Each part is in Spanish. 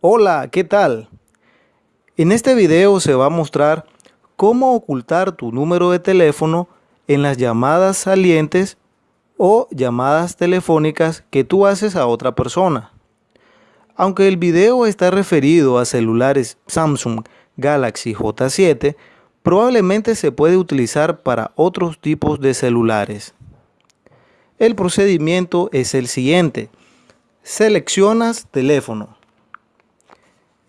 Hola, ¿qué tal? En este video se va a mostrar cómo ocultar tu número de teléfono en las llamadas salientes o llamadas telefónicas que tú haces a otra persona. Aunque el video está referido a celulares Samsung Galaxy J7, probablemente se puede utilizar para otros tipos de celulares. El procedimiento es el siguiente. Seleccionas teléfono.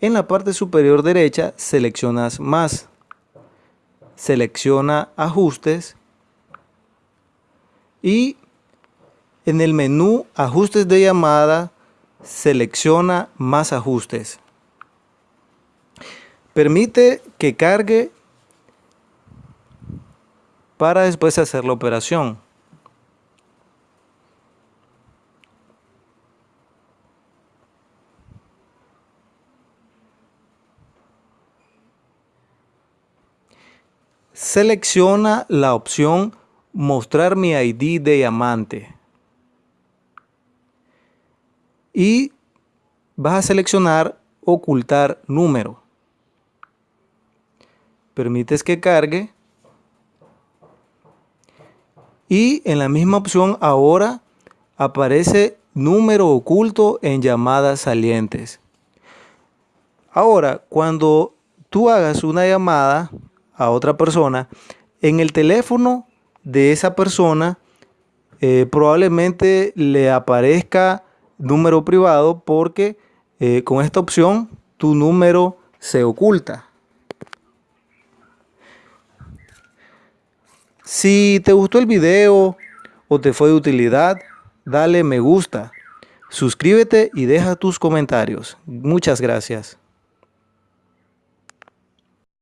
En la parte superior derecha seleccionas más. Selecciona ajustes. Y en el menú ajustes de llamada selecciona más ajustes. Permite que cargue para después hacer la operación. Selecciona la opción Mostrar mi ID de diamante. Y vas a seleccionar Ocultar número. Permites que cargue. Y en la misma opción ahora aparece número oculto en llamadas salientes. Ahora, cuando tú hagas una llamada a otra persona, en el teléfono de esa persona eh, probablemente le aparezca número privado porque eh, con esta opción tu número se oculta. Si te gustó el video o te fue de utilidad, dale me gusta, suscríbete y deja tus comentarios. Muchas gracias.